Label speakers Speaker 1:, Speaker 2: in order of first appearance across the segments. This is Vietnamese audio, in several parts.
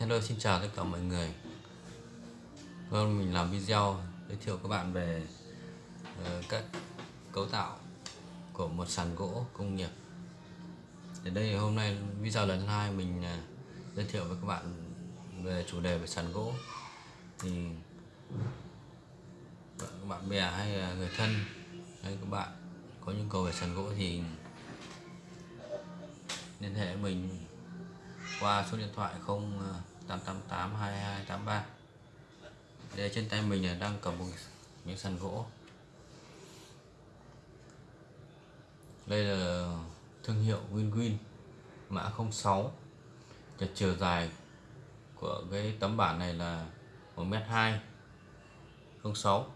Speaker 1: Hello xin chào tất cả mọi người. Vâng mình làm video giới thiệu các bạn về ờ, uh, các cấu tạo của một sàn gỗ công nghiệp. Ở đây hôm nay video lần thứ hai mình uh, giới thiệu với các bạn về chủ đề về sàn gỗ. Thì các bạn bè hay là người thân hay các bạn có nhu cầu về sàn gỗ thì liên hệ mình qua số điện thoại 0888 2283 ờ, đây trên tay mình là đang cầm một miếng sàn gỗ. Đây là thương hiệu WinWin mã 06 cái chiều dài của cái tấm bản này là 1m2 06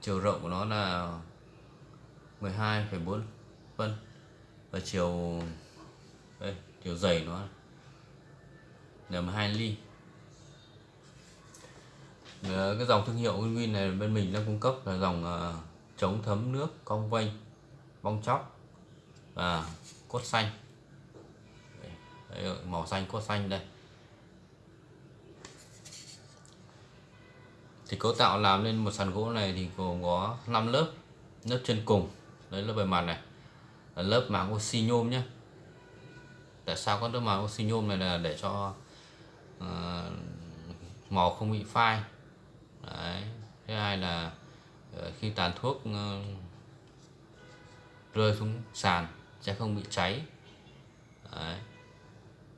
Speaker 1: chiều rộng của nó là 12,4 phân. Và chiều đây chiều dày nó là 12 ly. Ờ, cái dòng thương hiệu Winwin này bên mình đang cung cấp là dòng uh, chống thấm nước cong vênh bong chóc và cốt xanh. Đấy, màu xanh cốt xanh đây. Thì cấu tạo làm lên một sàn gỗ này thì gồm có 5 lớp lớp trên cùng. Đấy là bề mặt này. Là lớp màng oxy nhôm nhé tại sao có lớp màng oxy nhôm này là để cho uh, màu không bị phai. Đấy thứ hai là uh, khi tàn thuốc uh, rơi xuống sàn sẽ không bị cháy. Đấy.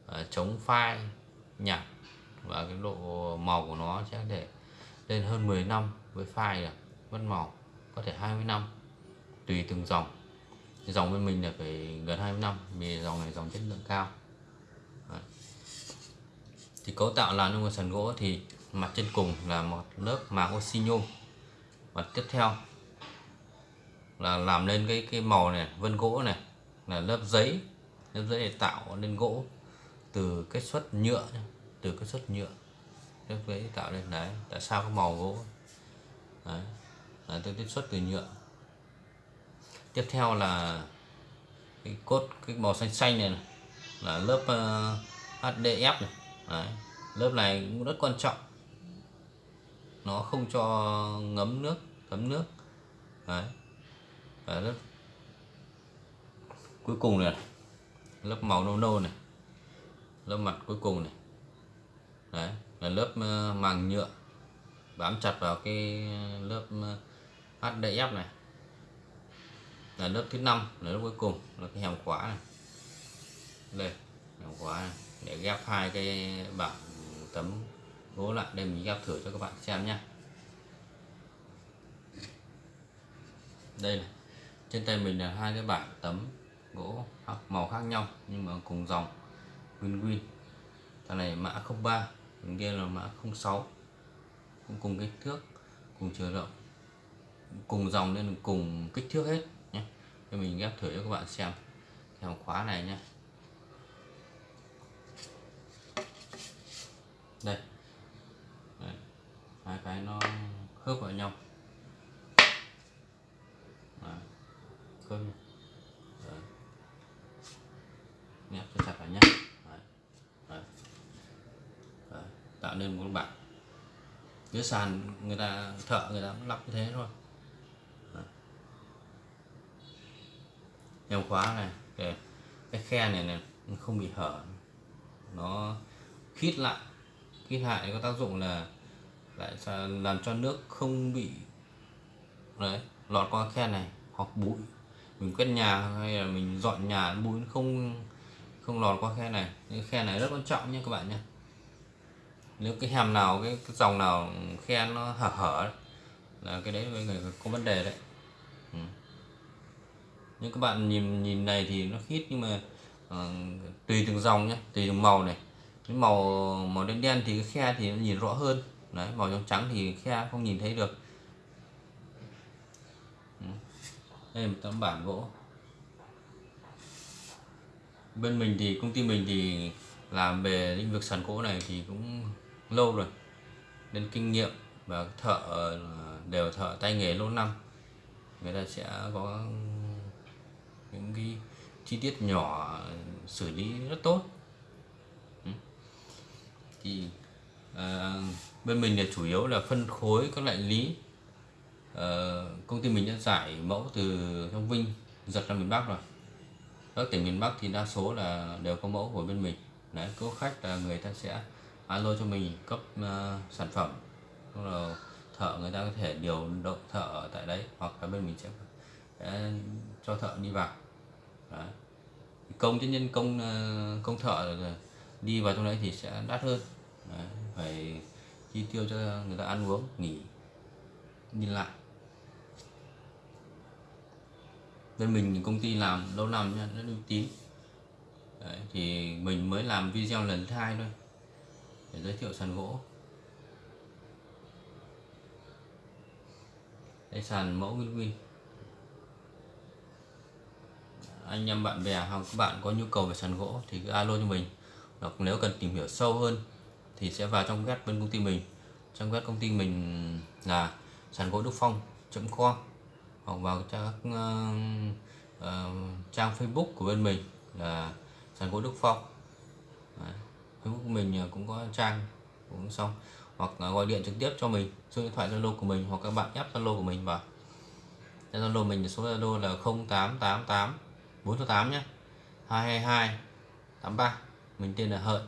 Speaker 1: Uh, chống phai nhạt và cái độ màu của nó sẽ để lên hơn 10 năm với phai được mất màu có thể 20 năm tùy từng dòng. Dòng bên mình là phải gần 20 năm vì dòng này dòng chất lượng cao thì cấu tạo làm trong một sàn gỗ thì mặt trên cùng là một lớp màng oxy nhôm. Mặt tiếp theo là làm lên cái cái màu này vân gỗ này là lớp giấy lớp giấy để tạo nên gỗ từ kết xuất nhựa từ kết xuất nhựa. Lớp giấy tạo lên đấy tại sao có màu gỗ? Đấy là tôi tiếp xuất từ nhựa. Tiếp theo là cái cốt cái màu xanh xanh này, này là lớp ờ, uh, HDF này đấy. lớp này cũng rất quan trọng. Nó không cho ngấm nước thấm nước. Đấy. Và lớp cuối cùng này lớp màu nâu nâu này. Lớp mặt cuối cùng này. Đấy, là lớp ờ, màng nhựa. Bám chặt vào cái ờ, lớp ờ, HDF này. Là lớp thứ năm, là lớp cuối cùng, là cái hàm khóa này. Đây hàm khóa này để ghép hai cái bảng tấm gỗ lại. Đây mình ghép thử cho các bạn xem nhé. Đây này, trên tay mình là hai cái bảng tấm gỗ màu khác nhau nhưng mà cùng dòng win win thằng này mã 03 thằng kia là mã 06 cũng cùng kích thước, cùng chiều rộng, cùng dòng nên cùng kích thước hết nhé. Cho mình ghép thử cho các bạn xem theo khóa này nhé. Đây Đấy. hai cái nó khớp vào nhau Đấy. khớp nhau. Đấy. Nẹp cho chặt vào nhé Đấy. Đấy. Đấy. tạo nên một bảng cái sàn người ta thợ người ta lắp như thế thôi em khóa này cái, cái khe này này không bị hở nó khít lại khít lại có tác dụng là lại làm cho nước không bị đấy lọt qua khe này hoặc bụi. Mình quét nhà hay là mình dọn nhà bụi không không lọt qua khe này. Những khe này rất quan trọng nha các bạn nhé nếu cái hàm nào cái, cái dòng nào khe nó hở hở là cái đấy người có vấn đề đấy. Ừ. nhưng các bạn nhìn nhìn này thì nó khít nhưng mà uh, tùy từng dòng nhé tùy từng màu này cái màu màu đen đen thì cái khe thì nó nhìn rõ hơn. Đấy, màu trắng trắng thì khe không nhìn thấy được. Đây là một tấm bản gỗ. Bên mình thì, công ty mình thì làm về lĩnh vực sàn gỗ này thì cũng lâu rồi. Nên kinh nghiệm và thợ, đều thợ tay nghề lâu năm. Người ta sẽ có những cái chi tiết nhỏ xử lý rất tốt thì à, bên mình là chủ yếu là phân khối các loại lý. Ờ, công ty mình đã giải mẫu từ trong Vinh giật ra miền Bắc rồi. Các tỉnh miền Bắc thì đa số là đều có mẫu của bên mình. Đấy có khách là người ta sẽ alo cho mình cấp uh, sản phẩm. Xong là thợ người ta có thể điều động thợ ở tại đấy hoặc là bên mình sẽ, sẽ cho thợ đi vào. Đấy. công chứ nhân công công thợ đi vào trong đấy thì sẽ đắt hơn đấy. phải chi tiêu cho người ta ăn uống nghỉ đi lại. Bên mình công ty làm lâu năm nha rất uy tín. Đấy, thì mình mới làm video lần thứ hai thôi để giới thiệu sàn gỗ. Đây sàn mẫu nguyên nguyên anh em bạn bè hoặc các bạn có nhu cầu về sàn gỗ thì cứ alo cho mình. Hoặc nếu cần tìm hiểu sâu hơn thì sẽ vào trong web bên công ty mình. Trong web công ty mình là sàn gỗ đức phong com hoặc vào các uh, uh, trang Facebook của bên mình là sàn gỗ Đức Phong. Đấy. Facebook của mình ờ, cũng có trang cũng xong. Hoặc gọi điện trực tiếp cho mình số điện thoại Zalo của mình hoặc các bạn ép Zalo của mình vào. Zalo mình số Zalo là 0888 468 nhé 222 83 mình tên là Hợi.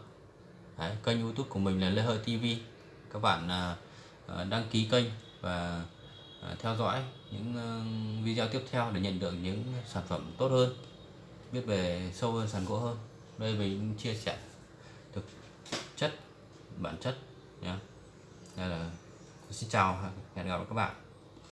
Speaker 1: Đấy, kênh YouTube của mình là Lê hơi TV các bạn uh, đăng ký kênh và à, theo dõi những video tiếp theo để nhận được những sản phẩm tốt hơn biết về sâu hơn sàn gỗ hơn. Đây mình chia sẻ thực chất bản chất nhé đây là xin chào hẹn gặp lại các bạn.